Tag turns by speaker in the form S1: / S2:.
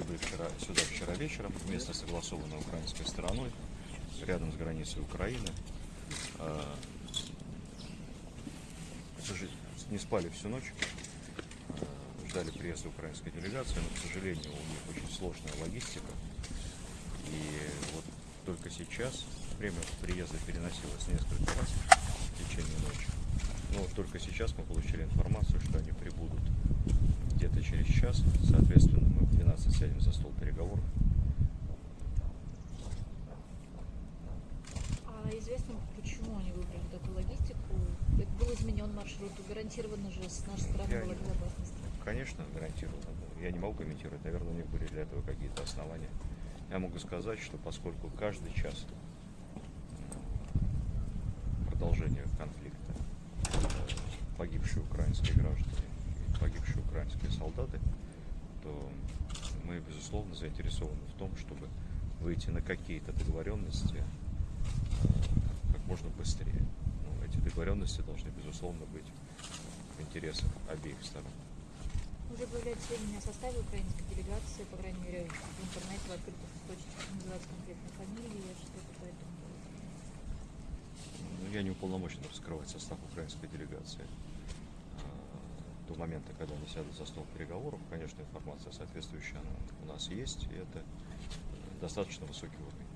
S1: прибыли вчера, сюда вчера вечером, место согласовано украинской стороной, рядом с границей Украины. А, к сожалению, Не спали всю ночь, а, ждали приезда украинской делегации, но, к сожалению, у них очень сложная логистика. И вот только сейчас время приезда переносилось несколько раз в течение ночи. Но вот только сейчас мы получили информацию, что они прибудут где-то через час. Соответственно, мы в 12 сядем за стол переговоров.
S2: А известно, почему они выбрали такую логистику? Это был изменен маршрут, гарантированно же с нашей стороны
S1: Я
S2: была
S1: не-
S2: безопасность.
S1: Конечно, гарантированно. было. Я не могу комментировать. Наверное, у них были для этого какие-то основания. Я могу сказать, что поскольку каждый час м, продолжения конфликта э, погибшие украинские граждане и погибшие украинские солдаты, то мы, безусловно, заинтересованы в том, чтобы выйти на какие-то договоренности э, как можно быстрее. Ну, эти договоренности должны, безусловно, быть в интересах обеих сторон.
S2: Уже появляются сведения о составе украинской делегации, по крайней мере, в интернете, в открытых источниках называются конкретные фамилии, что-то по этому.
S1: Ну, я не уполномочен раскрывать состав украинской делегации. До момента, когда они сядут за стол переговоров, конечно, информация соответствующая она у нас есть, и это достаточно высокий уровень.